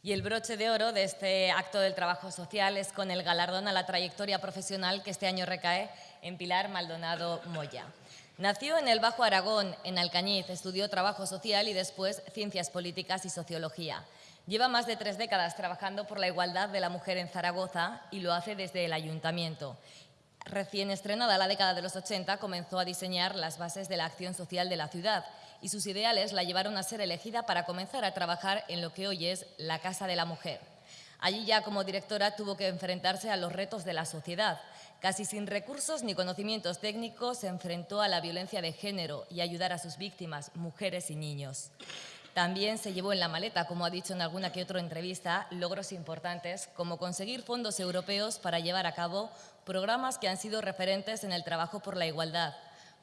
Y el broche de oro de este acto del trabajo social es con el galardón a la trayectoria profesional que este año recae en Pilar Maldonado Moya. Nació en el Bajo Aragón, en Alcañiz, estudió trabajo social y después ciencias políticas y sociología. Lleva más de tres décadas trabajando por la igualdad de la mujer en Zaragoza y lo hace desde el ayuntamiento. Recién estrenada la década de los 80, comenzó a diseñar las bases de la acción social de la ciudad y sus ideales la llevaron a ser elegida para comenzar a trabajar en lo que hoy es la Casa de la Mujer. Allí ya como directora tuvo que enfrentarse a los retos de la sociedad. Casi sin recursos ni conocimientos técnicos se enfrentó a la violencia de género y ayudar a sus víctimas, mujeres y niños. También se llevó en la maleta, como ha dicho en alguna que otra entrevista, logros importantes como conseguir fondos europeos para llevar a cabo programas que han sido referentes en el trabajo por la igualdad,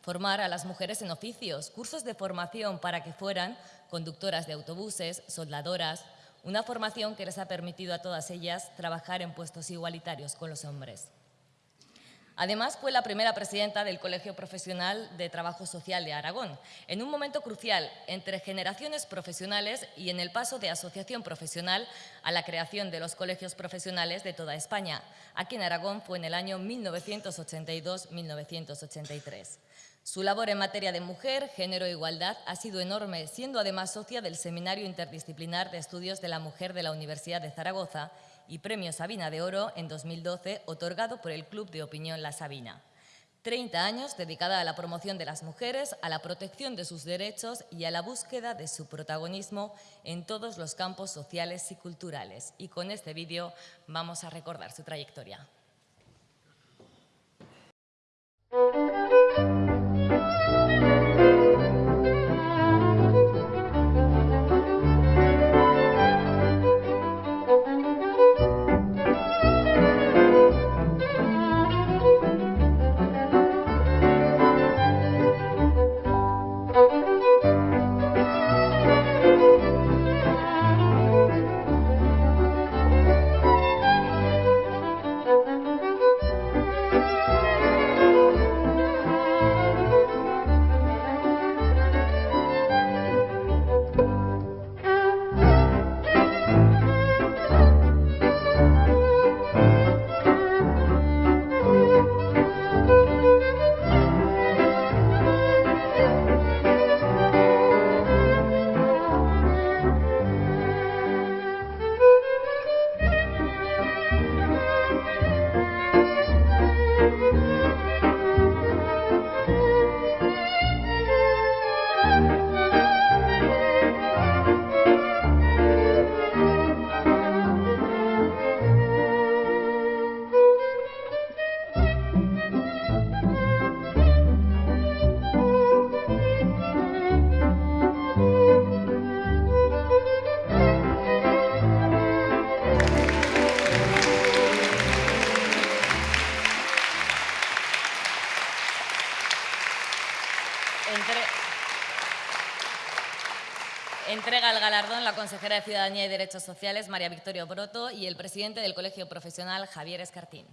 formar a las mujeres en oficios, cursos de formación para que fueran conductoras de autobuses, soldadoras, una formación que les ha permitido a todas ellas trabajar en puestos igualitarios con los hombres. Además, fue la primera presidenta del Colegio Profesional de Trabajo Social de Aragón, en un momento crucial entre generaciones profesionales y en el paso de asociación profesional a la creación de los colegios profesionales de toda España. Aquí en Aragón fue en el año 1982-1983. Su labor en materia de mujer, género e igualdad ha sido enorme, siendo además socia del Seminario Interdisciplinar de Estudios de la Mujer de la Universidad de Zaragoza y Premio Sabina de Oro en 2012, otorgado por el Club de Opinión La Sabina. 30 años dedicada a la promoción de las mujeres, a la protección de sus derechos y a la búsqueda de su protagonismo en todos los campos sociales y culturales. Y con este vídeo vamos a recordar su trayectoria. De Ciudadanía y Derechos Sociales, María Victoria Broto, y el presidente del Colegio Profesional, Javier Escartín.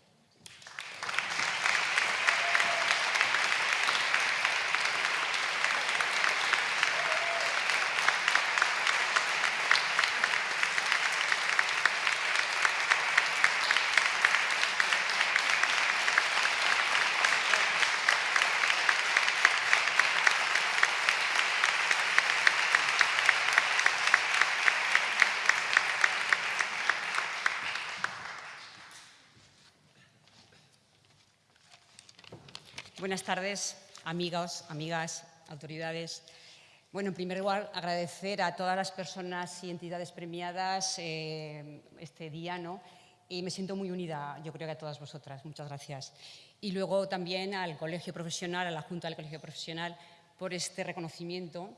Buenas tardes, amigos, amigas, autoridades. Bueno, en primer lugar, agradecer a todas las personas y entidades premiadas eh, este día, ¿no? Y me siento muy unida, yo creo que a todas vosotras. Muchas gracias. Y luego también al Colegio Profesional, a la Junta del Colegio Profesional, por este reconocimiento,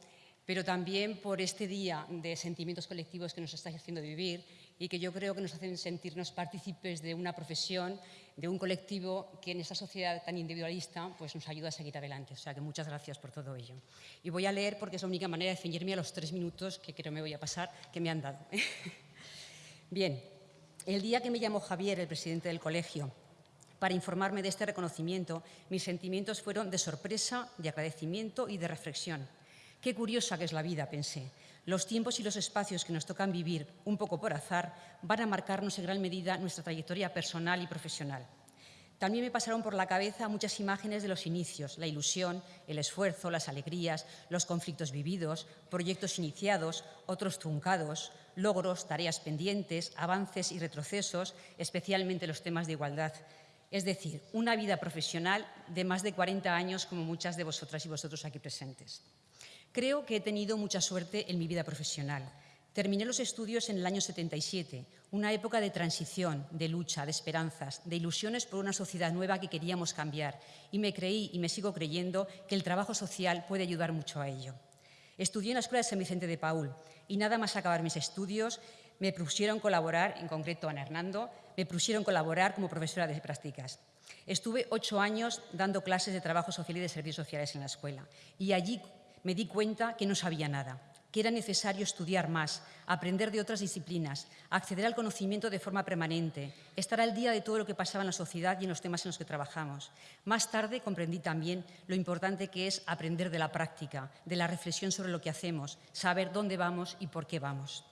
pero también por este día de sentimientos colectivos que nos estáis haciendo vivir y que yo creo que nos hacen sentirnos partícipes de una profesión, de un colectivo que en esta sociedad tan individualista pues nos ayuda a seguir adelante. O sea que muchas gracias por todo ello. Y voy a leer porque es la única manera de ceñirme a los tres minutos que creo me voy a pasar que me han dado. Bien, el día que me llamó Javier, el presidente del colegio, para informarme de este reconocimiento, mis sentimientos fueron de sorpresa, de agradecimiento y de reflexión. Qué curiosa que es la vida, pensé. Los tiempos y los espacios que nos tocan vivir, un poco por azar, van a marcarnos en gran medida nuestra trayectoria personal y profesional. También me pasaron por la cabeza muchas imágenes de los inicios, la ilusión, el esfuerzo, las alegrías, los conflictos vividos, proyectos iniciados, otros truncados, logros, tareas pendientes, avances y retrocesos, especialmente los temas de igualdad. Es decir, una vida profesional de más de 40 años como muchas de vosotras y vosotros aquí presentes. Creo que he tenido mucha suerte en mi vida profesional. Terminé los estudios en el año 77, una época de transición, de lucha, de esperanzas, de ilusiones por una sociedad nueva que queríamos cambiar y me creí y me sigo creyendo que el trabajo social puede ayudar mucho a ello. Estudié en la Escuela de San Vicente de Paul y nada más acabar mis estudios me propusieron colaborar, en concreto Ana Hernando, me propusieron colaborar como profesora de prácticas. Estuve ocho años dando clases de trabajo social y de servicios sociales en la escuela y allí me di cuenta que no sabía nada, que era necesario estudiar más, aprender de otras disciplinas, acceder al conocimiento de forma permanente, estar al día de todo lo que pasaba en la sociedad y en los temas en los que trabajamos. Más tarde comprendí también lo importante que es aprender de la práctica, de la reflexión sobre lo que hacemos, saber dónde vamos y por qué vamos.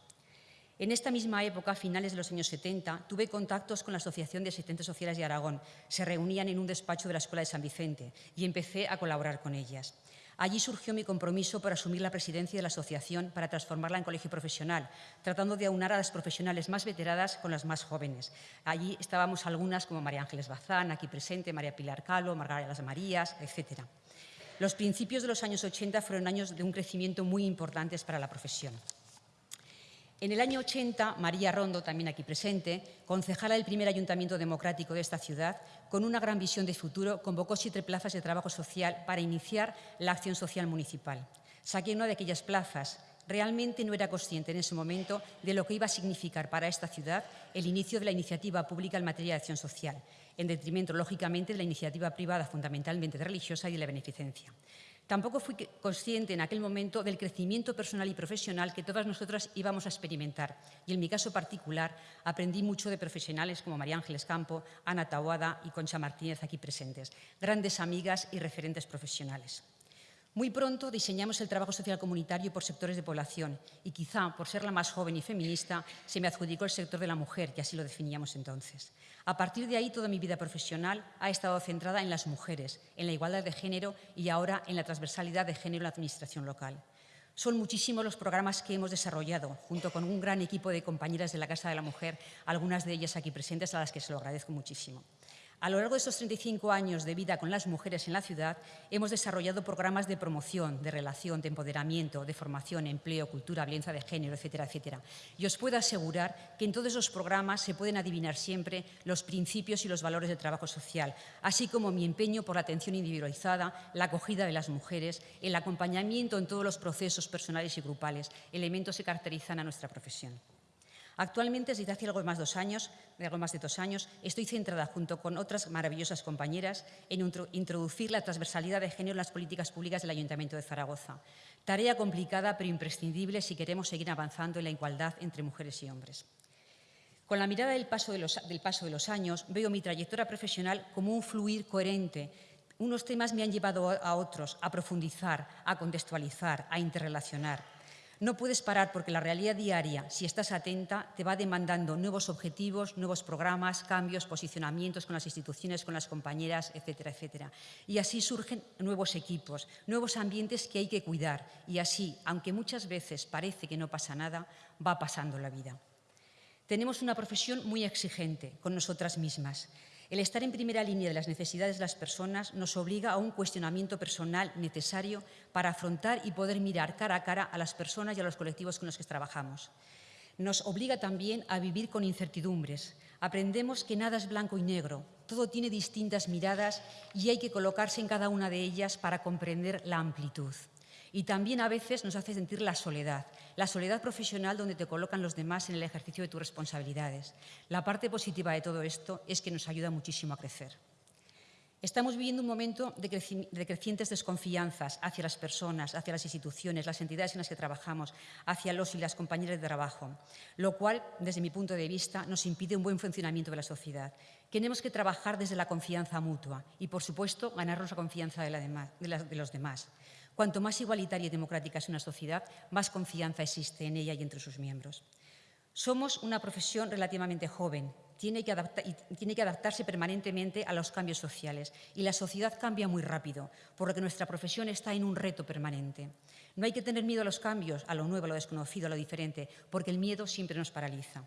En esta misma época, a finales de los años 70, tuve contactos con la Asociación de Asistentes Sociales de Aragón. Se reunían en un despacho de la Escuela de San Vicente y empecé a colaborar con ellas. Allí surgió mi compromiso por asumir la presidencia de la asociación para transformarla en colegio profesional, tratando de aunar a las profesionales más veteradas con las más jóvenes. Allí estábamos algunas como María Ángeles Bazán, aquí presente, María Pilar Calo, Margarita Las Marías, etc. Los principios de los años 80 fueron años de un crecimiento muy importantes para la profesión. En el año 80, María Rondo, también aquí presente, concejala del primer ayuntamiento democrático de esta ciudad, con una gran visión de futuro, convocó siete plazas de trabajo social para iniciar la acción social municipal. Saqué una de aquellas plazas. Realmente no era consciente en ese momento de lo que iba a significar para esta ciudad el inicio de la iniciativa pública en materia de acción social, en detrimento, lógicamente, de la iniciativa privada, fundamentalmente religiosa y de la beneficencia. Tampoco fui consciente en aquel momento del crecimiento personal y profesional que todas nosotras íbamos a experimentar. Y en mi caso particular aprendí mucho de profesionales como María Ángeles Campo, Ana Tawada y Concha Martínez aquí presentes, grandes amigas y referentes profesionales. Muy pronto diseñamos el trabajo social comunitario por sectores de población y quizá por ser la más joven y feminista se me adjudicó el sector de la mujer, que así lo definíamos entonces. A partir de ahí toda mi vida profesional ha estado centrada en las mujeres, en la igualdad de género y ahora en la transversalidad de género en la administración local. Son muchísimos los programas que hemos desarrollado, junto con un gran equipo de compañeras de la Casa de la Mujer, algunas de ellas aquí presentes, a las que se lo agradezco muchísimo. A lo largo de estos 35 años de vida con las mujeres en la ciudad, hemos desarrollado programas de promoción, de relación, de empoderamiento, de formación, empleo, cultura, violencia de género, etcétera, etcétera. Y os puedo asegurar que en todos esos programas se pueden adivinar siempre los principios y los valores del trabajo social, así como mi empeño por la atención individualizada, la acogida de las mujeres, el acompañamiento en todos los procesos personales y grupales, elementos que caracterizan a nuestra profesión. Actualmente, desde hace algo más, dos años, de algo más de dos años, estoy centrada, junto con otras maravillosas compañeras, en introducir la transversalidad de género en las políticas públicas del Ayuntamiento de Zaragoza. Tarea complicada, pero imprescindible si queremos seguir avanzando en la igualdad entre mujeres y hombres. Con la mirada del paso de los, del paso de los años, veo mi trayectoria profesional como un fluir coherente. Unos temas me han llevado a otros, a profundizar, a contextualizar, a interrelacionar. No puedes parar porque la realidad diaria, si estás atenta, te va demandando nuevos objetivos, nuevos programas, cambios, posicionamientos con las instituciones, con las compañeras, etcétera, etcétera. Y así surgen nuevos equipos, nuevos ambientes que hay que cuidar. Y así, aunque muchas veces parece que no pasa nada, va pasando la vida. Tenemos una profesión muy exigente con nosotras mismas el estar en primera línea de las necesidades de las personas nos obliga a un cuestionamiento personal necesario para afrontar y poder mirar cara a cara a las personas y a los colectivos con los que trabajamos. Nos obliga también a vivir con incertidumbres. Aprendemos que nada es blanco y negro, todo tiene distintas miradas y hay que colocarse en cada una de ellas para comprender la amplitud. Y también a veces nos hace sentir la soledad, la soledad profesional donde te colocan los demás en el ejercicio de tus responsabilidades. La parte positiva de todo esto es que nos ayuda muchísimo a crecer. Estamos viviendo un momento de, crecientes desconfianzas hacia las personas, hacia las instituciones, las entidades en las que trabajamos, hacia los y las compañeras de trabajo, lo cual, desde mi punto de vista, nos impide un buen funcionamiento de la sociedad. Tenemos que trabajar desde la confianza mutua y, por supuesto, ganarnos la confianza de, de los demás. Cuanto más igualitaria y democrática es una sociedad, más confianza existe en ella y entre sus miembros. Somos una profesión relativamente joven, tiene que, adaptarse permanentemente a los cambios sociales y la sociedad cambia muy rápido, por lo que nuestra profesión está en un reto permanente. No hay que tener miedo a los cambios, a lo nuevo, a lo desconocido, a lo diferente, porque el miedo siempre nos paraliza.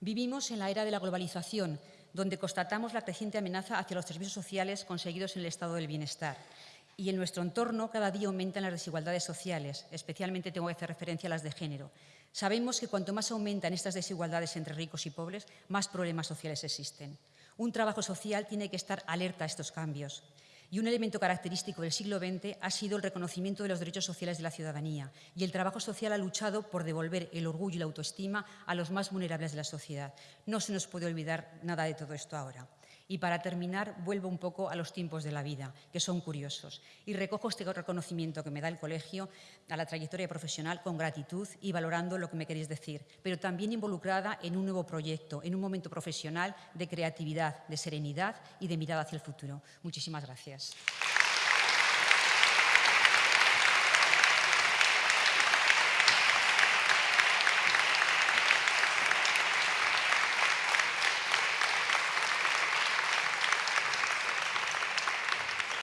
Vivimos en la era de la globalización, donde constatamos la creciente amenaza hacia los servicios sociales conseguidos en el estado del bienestar. Y en nuestro entorno cada día aumentan las desigualdades sociales, especialmente tengo que hacer referencia a las de género. Sabemos que cuanto más aumentan estas desigualdades entre ricos y pobres, más problemas sociales existen. Un trabajo social tiene que estar alerta a estos cambios. Y un elemento característico del siglo XX ha sido el reconocimiento de los derechos sociales de la ciudadanía y el trabajo social ha luchado por devolver el orgullo y la autoestima a los más vulnerables de la sociedad. No se nos puede olvidar nada de todo esto ahora. Y para terminar, vuelvo un poco a los tiempos de la vida, que son curiosos, y recojo este reconocimiento que me da el colegio a la trayectoria profesional con gratitud y valorando lo que me queréis decir, pero también involucrada en un nuevo proyecto, en un momento profesional de creatividad, de serenidad y de mirada hacia el futuro. Muchísimas gracias.